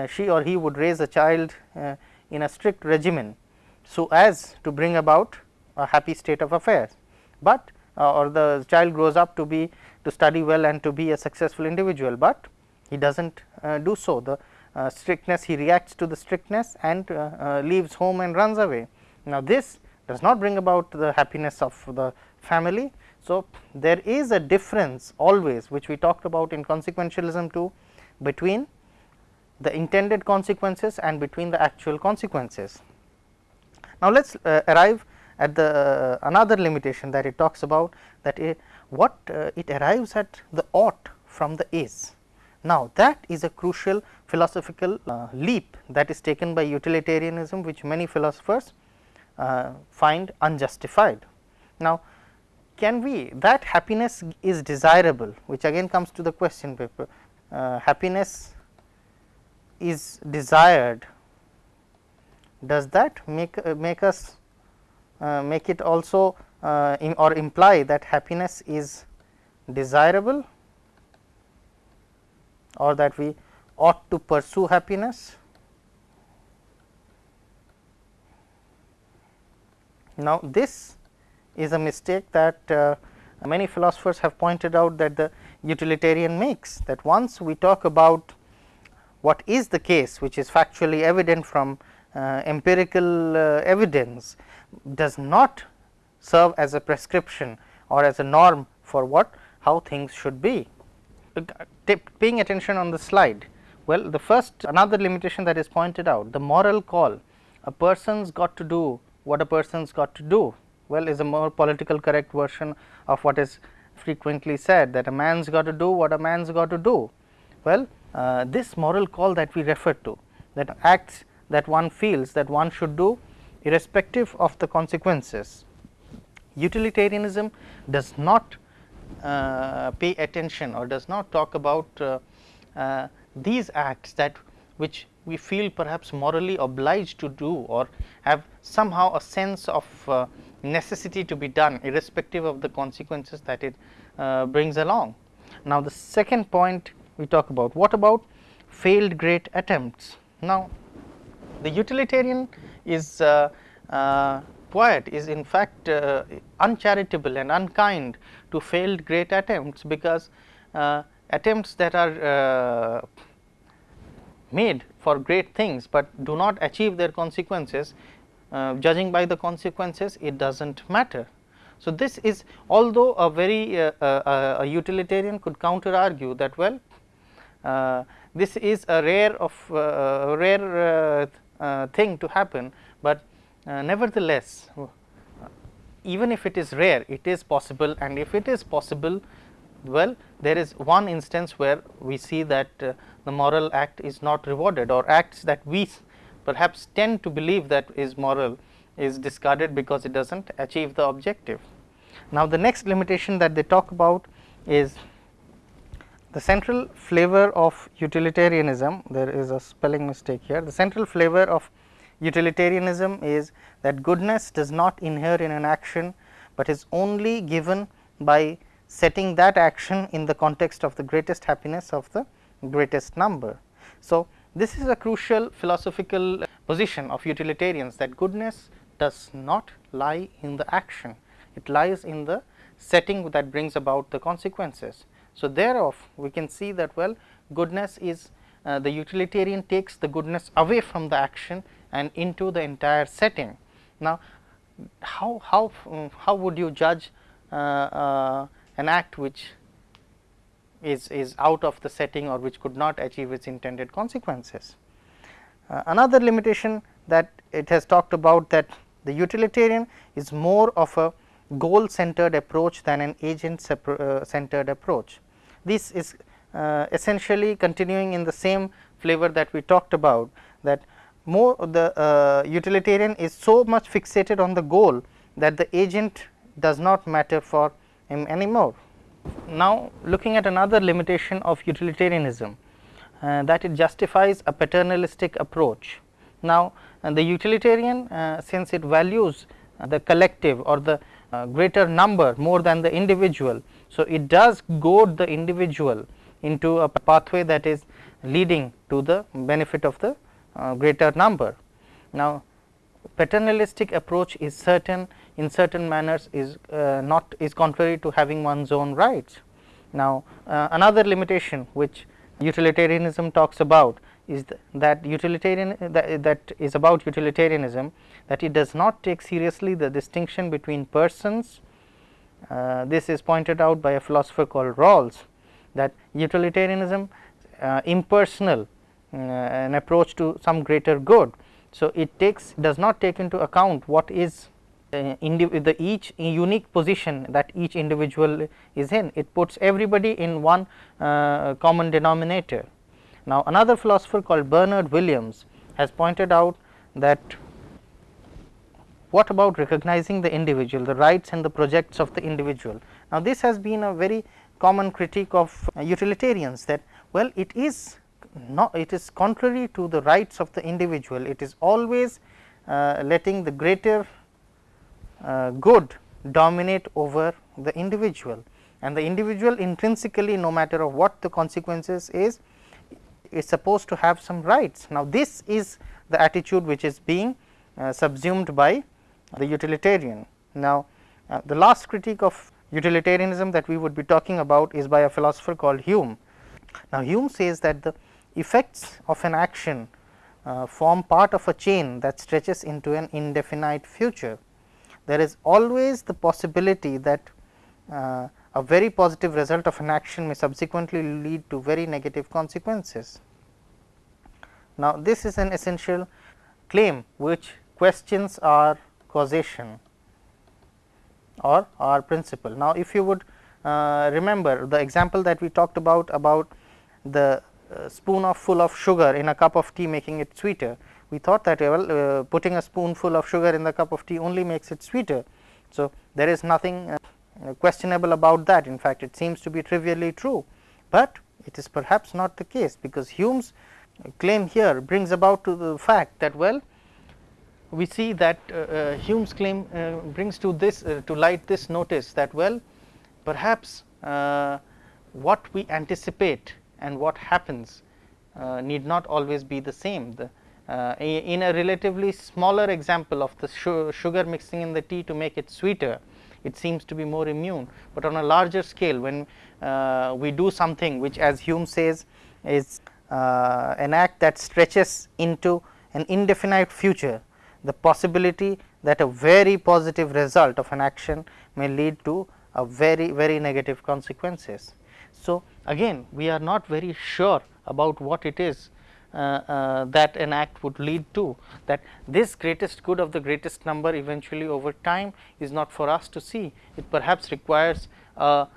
she or he would raise a child in a strict regimen. So, as to bring about a happy state of affairs, but or the child grows up to be to study well and to be a successful individual, but he does not do so. The uh, strictness he reacts to the strictness and uh, uh, leaves home and runs away. Now, this does not bring about the happiness of the family. So, there is a difference always which we talked about in consequentialism too between the intended consequences and between the actual consequences. Now, let us uh, arrive at the another limitation that it talks about that it, what uh, it arrives at the ought from the is. Now, that is a crucial philosophical uh, leap that is taken by utilitarianism which many philosophers uh, find unjustified. Now, can we that happiness is desirable which again comes to the question paper uh, happiness is desired does that make uh, make us make it also uh, or imply that happiness is desirable or that we ought to pursue happiness. Now, this is a mistake that uh, many philosophers have pointed out that the utilitarian makes that once we talk about what is the case which is factually evident from uh, empirical uh, evidence does not serve as a prescription or as a norm for what how things should be paying attention on the slide. Well, the first another limitation that is pointed out the moral call a person's got to do what a person's got to do well is a more political correct version of what is frequently said that a man's got to do what a man's got to do. Well, uh, this moral call that we refer to that acts that one feels that one should do irrespective of the consequences. Utilitarianism does not uh, pay attention or does not talk about uh, uh, these acts that which we feel perhaps morally obliged to do or have somehow a sense of uh, necessity to be done irrespective of the consequences that it uh, brings along. Now, the second point we talk about what about failed great attempts. Now, the utilitarian is uh, poet is in fact uh, uncharitable and unkind to failed great attempts because uh, attempts that are uh, made for great things, but do not achieve their consequences uh, judging by the consequences it does not matter. So, this is although a very uh, uh, utilitarian could counter argue that well this is a rare of rare thing to happen, but uh, nevertheless, uh, even if it is rare it is possible and if it is possible well there is one instance where we see that uh, the moral act is not rewarded or acts that we perhaps tend to believe that is moral is discarded because it does not achieve the objective. Now, the next limitation that they talk about is the central flavor of utilitarianism there is a spelling mistake here the central flavor of Utilitarianism is that goodness does not inhere in an action, but is only given by setting that action in the context of the greatest happiness of the greatest number. So, this is a crucial philosophical position of utilitarians that goodness does not lie in the action, it lies in the setting that brings about the consequences. So, thereof we can see that well goodness is uh, the utilitarian takes the goodness away from the action and into the entire setting. Now, how, how, how would you judge uh, uh, an act which is, is out of the setting or which could not achieve its intended consequences? Uh, another limitation that it has talked about that the utilitarian is more of a goal centered approach than an agent uh, centered approach. This is uh, essentially continuing in the same flavor that we talked about that more the uh, utilitarian is so much fixated on the goal that the agent does not matter for him anymore. Now, looking at another limitation of utilitarianism uh, that it justifies a paternalistic approach. Now, uh, the utilitarian uh, since it values the collective or the greater number more than the individual. So, it does goad the individual into a pathway that is leading to the benefit of the uh, greater number. Now, paternalistic approach is certain in certain manners is uh, not is contrary to having one's own rights. Now, uh, another limitation which utilitarianism talks about is th that utilitarian that, that is about utilitarianism that it does not take seriously the distinction between persons. Uh, this is pointed out by a philosopher called Rawls that utilitarianism uh, impersonal uh, an approach to some greater good. So, it takes does not take into account what is uh, the each unique position that each individual is in it puts everybody in one uh, common denominator. Now, another philosopher called Bernard Williams has pointed out that what about recognizing the individual the rights and the projects of the individual. Now, this has been a very common critique of uh, utilitarians that well it is not it is contrary to the rights of the individual it is always uh, letting the greater uh, good dominate over the individual and the individual intrinsically no matter of what the consequences is is supposed to have some rights. Now, this is the attitude which is being uh, subsumed by the utilitarian. Now, uh, the last critique of utilitarianism that we would be talking about is by a philosopher called Hume. Now, Hume says that the effects of an action uh, form part of a chain that stretches into an indefinite future there is always the possibility that uh, a very positive result of an action may subsequently lead to very negative consequences. Now, this is an essential claim which questions our causation or our principle. Now, if you would uh, remember the example that we talked about about the uh, spoon of full of sugar in a cup of tea making it sweeter we thought that well uh, putting a spoonful of sugar in the cup of tea only makes it sweeter. So, there is nothing uh, questionable about that in fact, it seems to be trivially true, but it is perhaps not the case because Hume's claim here brings about to the fact that well we see that uh, uh Hume's claim uh, brings to this to light this notice that well perhaps what we anticipate and what happens need not always be the same. The, uh, in a relatively smaller example of the sugar mixing in the tea to make it sweeter, it seems to be more immune, but on a larger scale when uh, we do something which as Hume says is uh, an act that stretches into an indefinite future, the possibility that a very positive result of an action may lead to a very very negative consequences. So, again we are not very sure about what it is uh, uh, that an act would lead to that this greatest good of the greatest number eventually over time is not for us to see. It perhaps requires a,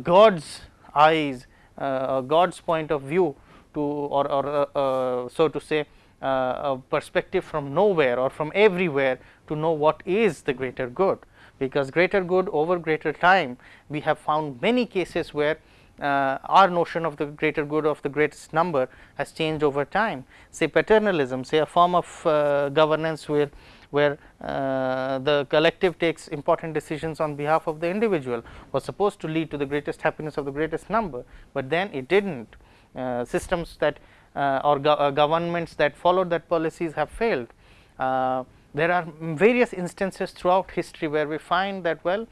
God's eyes, uh, a God's point of view to or, or so to say a perspective from nowhere or from everywhere to know what is the greater good, because greater good over greater time we have found many cases where uh, our notion of the greater good of the greatest number has changed over time. Say paternalism, say a form of uh, governance where where uh, the collective takes important decisions on behalf of the individual was supposed to lead to the greatest happiness of the greatest number, but then it did not. Uh, systems that uh, or go uh, governments that followed that policies have failed. there are various instances throughout history where we find that well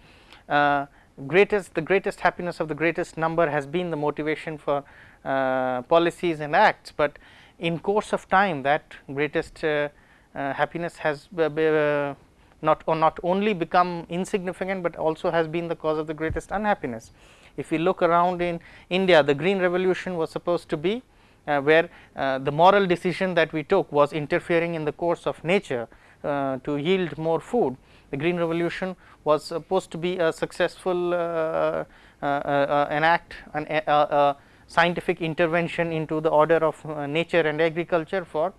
greatest the greatest happiness of the greatest number has been the motivation for uh, policies and acts, but in course of time that greatest uh, uh, happiness has uh, not or not only become insignificant, but also has been the cause of the greatest unhappiness. If we look around in India the green revolution was supposed to be uh, where uh, the moral decision that we took was interfering in the course of nature to yield more food the green revolution was supposed to be a successful uh, uh, uh, an act an a, scientific intervention into the order of nature and agriculture for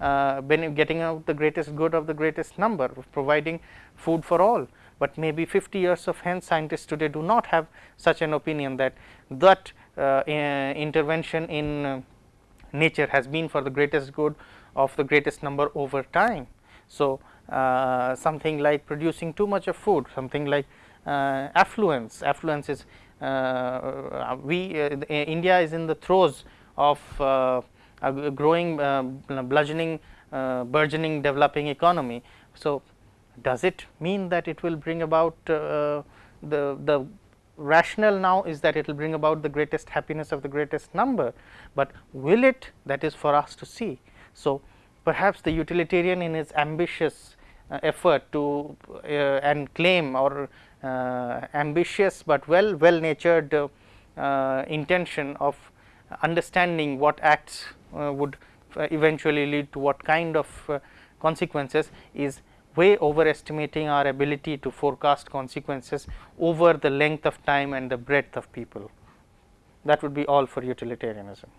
getting out the greatest good of the greatest number providing food for all. but maybe 50 years of hence scientists today do not have such an opinion that that uh, intervention in uh, nature has been for the greatest good of the greatest number over time. So, uh, something like producing too much of food, something like uh, affluence, affluence is uh, we uh, India is in the throes of a growing bludgeoning burgeoning developing economy. So, does it mean that it will bring about the the rationale now is that it will bring about the greatest happiness of the greatest number, but will it that is for us to see. So, perhaps the utilitarian in his ambitious uh, effort to uh, and claim or uh, ambitious, but well well natured uh, intention of understanding what acts uh, would uh, eventually lead to what kind of consequences is way overestimating our ability to forecast consequences over the length of time and the breadth of people. That would be all for utilitarianism.